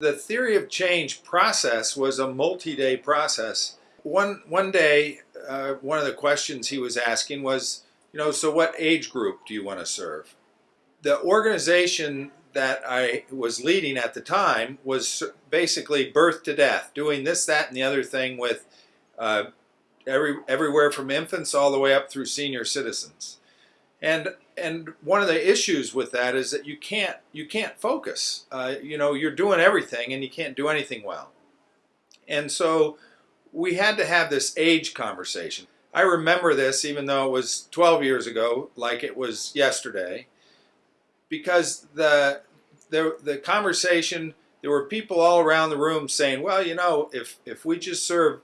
The theory of change process was a multi-day process. One, one day, uh, one of the questions he was asking was, you know, so what age group do you want to serve? The organization that I was leading at the time was basically birth to death, doing this, that, and the other thing with uh, every, everywhere from infants all the way up through senior citizens. And and one of the issues with that is that you can't you can't focus. Uh, you know, you're doing everything and you can't do anything well. And so we had to have this age conversation. I remember this even though it was 12 years ago, like it was yesterday, because the the the conversation there were people all around the room saying, well, you know, if if we just serve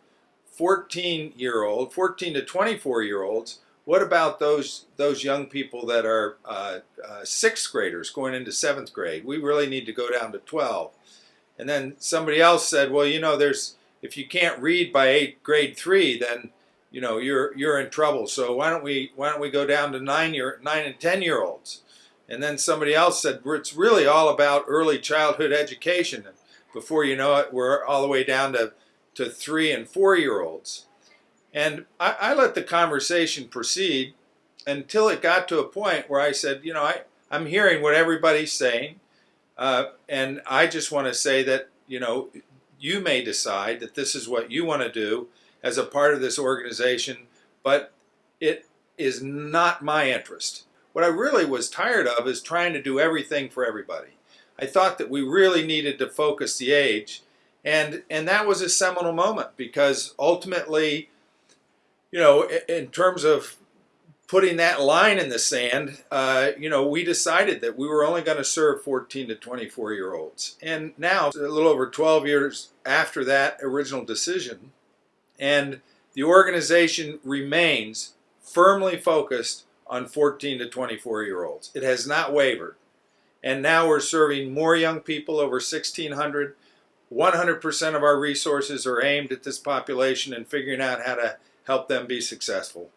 14 year old, 14 to 24 year olds, what about those those young people that are uh, uh, sixth graders going into seventh grade? We really need to go down to 12. And then somebody else said, well, you know, there's if you can't read by eight, grade three, then you know you're you're in trouble. So why don't we why don't we go down to nine year nine and ten year olds? And then somebody else said, it's really all about early childhood education. And before you know it, we're all the way down to to three and four year olds. And I, I, let the conversation proceed until it got to a point where I said, you know, I, I'm hearing what everybody's saying. Uh, and I just want to say that, you know, you may decide that this is what you want to do as a part of this organization, but it is not my interest. What I really was tired of is trying to do everything for everybody. I thought that we really needed to focus the age, and, and that was a seminal moment because ultimately you know, in terms of putting that line in the sand, uh, you know, we decided that we were only going to serve 14 to 24 year olds. And now, a little over 12 years after that original decision, and the organization remains firmly focused on 14 to 24 year olds. It has not wavered. And now we're serving more young people, over 1,600. 100% of our resources are aimed at this population and figuring out how to help them be successful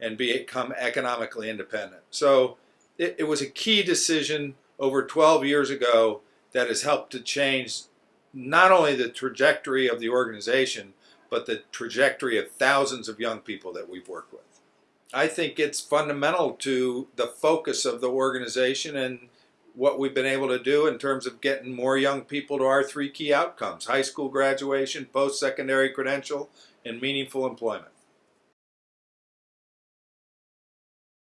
and become economically independent. So it, it was a key decision over 12 years ago that has helped to change not only the trajectory of the organization, but the trajectory of thousands of young people that we've worked with. I think it's fundamental to the focus of the organization and what we've been able to do in terms of getting more young people to our three key outcomes, high school graduation, post-secondary credential, and meaningful employment.